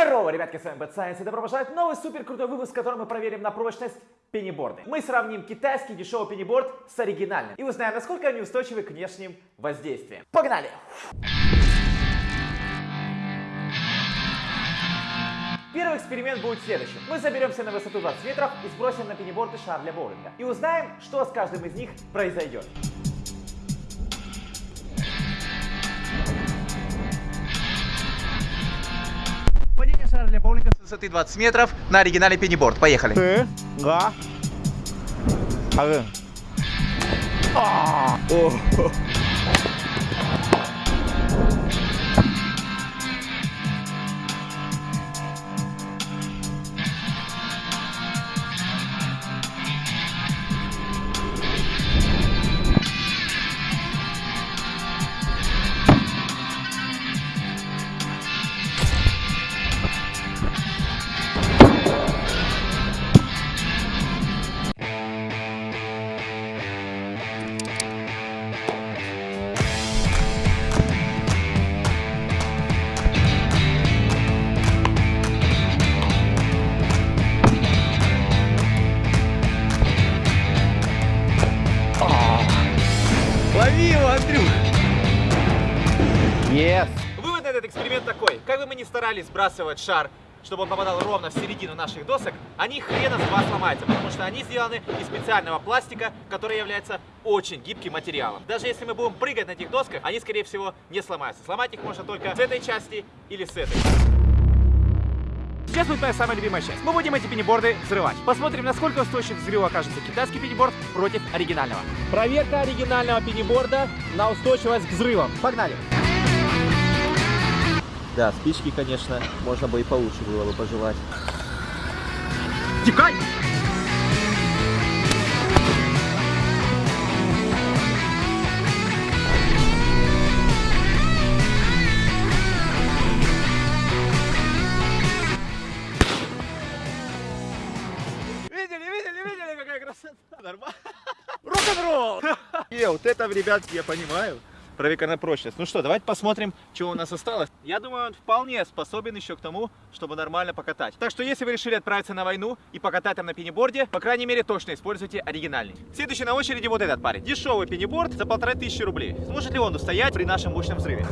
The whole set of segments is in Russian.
Здорово, ребятки, с вами Bad Science и добро пожаловать в новый супер крутой выпуск, в котором мы проверим на прочность пениборды. Мы сравним китайский дешевый пениборд с оригинальным и узнаем, насколько они устойчивы к внешним воздействиям. Погнали! Первый эксперимент будет следующим. Мы заберемся на высоту 20 метров и сбросим на пениборды шар для боулинга. И узнаем, что с каждым из них произойдет. Удар для боулинга с высоты 20 метров на оригинале пенниборд. Поехали. Ты, га, а, Лови его, Андрюх! yes Вывод на этот эксперимент такой. Как бы мы ни старались сбрасывать шар, чтобы он попадал ровно в середину наших досок, они хрена с два сломаются, потому что они сделаны из специального пластика, который является очень гибким материалом. Даже если мы будем прыгать на этих досках, они, скорее всего, не сломаются. Сломать их можно только с этой части или с этой. Сейчас будет моя самая любимая часть. Мы будем эти пениборды взрывать. Посмотрим, насколько устойчив к взрыву окажется китайский пениборд против оригинального. Проверка оригинального пениборда на устойчивость к взрывам. Погнали! Да, спички, конечно, можно бы и получше было бы пожелать. Текай! Нормально. Рок-н-ролл! Не, вот это, ребятки, я понимаю. На прочность. Ну что, давайте посмотрим, что у нас осталось. Я думаю, он вполне способен еще к тому, чтобы нормально покатать. Так что, если вы решили отправиться на войну и покатать там на пениборде, по крайней мере, точно используйте оригинальный. Следующий на очереди вот этот парень. Дешевый пениборд за полторы тысячи рублей. Сможет ли он устоять при нашем мощном взрыве?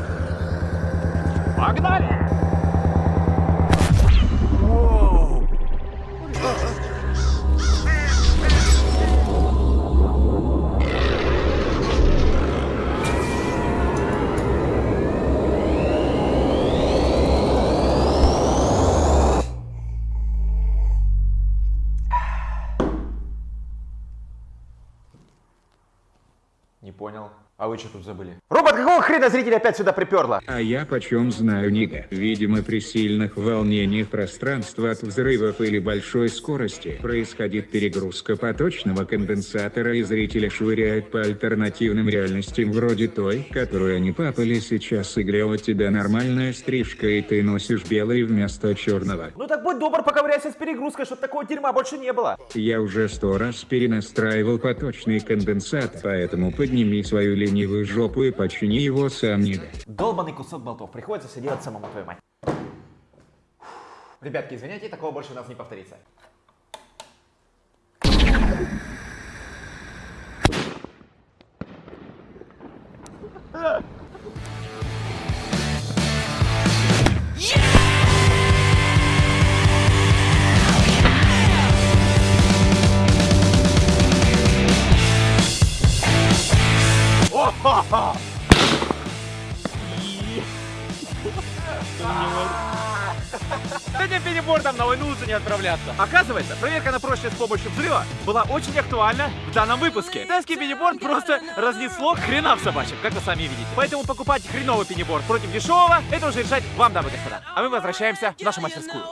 Погнали! Понял. А вы что тут забыли? Робот, какого хрена зрители опять сюда приперло? А я почем знаю, Нига. Видимо, при сильных волнениях пространства от взрывов или большой скорости происходит перегрузка поточного конденсатора и зрители швыряют по альтернативным реальностям вроде той, которую они папали сейчас и у тебя нормальная стрижка и ты носишь белый вместо черного. Ну так будь добр, поковыряйся с перегрузкой, чтобы такого дерьма больше не было. Я уже сто раз перенастраивал поточный конденсатор, поэтому подними свою ленивую жопу и почини его сам, Нига. Долбанный кусок болтов. Приходится все делать самому, твою мать. Ребятки, извиняйте, такого больше у нас не повторится. С этим пенибордом на войну лучше не отправляться. Оказывается, проверка на прочность с помощью взрыва была очень актуальна в данном выпуске. Китайский пениборд просто разнесло хрена в собачьем, как вы сами видите. Поэтому покупать хреновый пениборд против дешевого, это уже решать вам, дамы и господа. А мы возвращаемся в нашу мастерскую.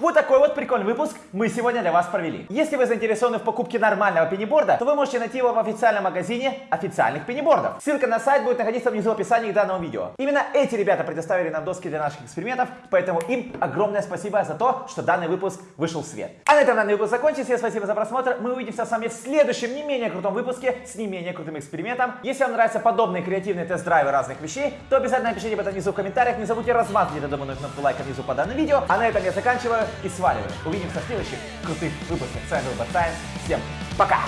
Вот такой вот прикольный выпуск мы сегодня для вас провели. Если вы заинтересованы в покупке нормального пениборда, то вы можете найти его в официальном магазине официальных пенибордов. Ссылка на сайт будет находиться внизу в описании к данному видео. Именно эти ребята предоставили нам доски для наших экспериментов, поэтому им огромное спасибо за то, что данный выпуск вышел в свет. А на этом данный выпуск закончился. Всем спасибо за просмотр. Мы увидимся с вами в следующем не менее крутом выпуске с не менее крутым экспериментом. Если вам нравятся подобные креативные тест-драйвы разных вещей, то обязательно напишите об этом внизу в комментариях. Не забудьте размазать додуманную кнопку лайка внизу под данным видео. А на этом я заканчиваю и сваливаю. Увидимся в следующих крутых выпусках. С вами был Бат Всем пока!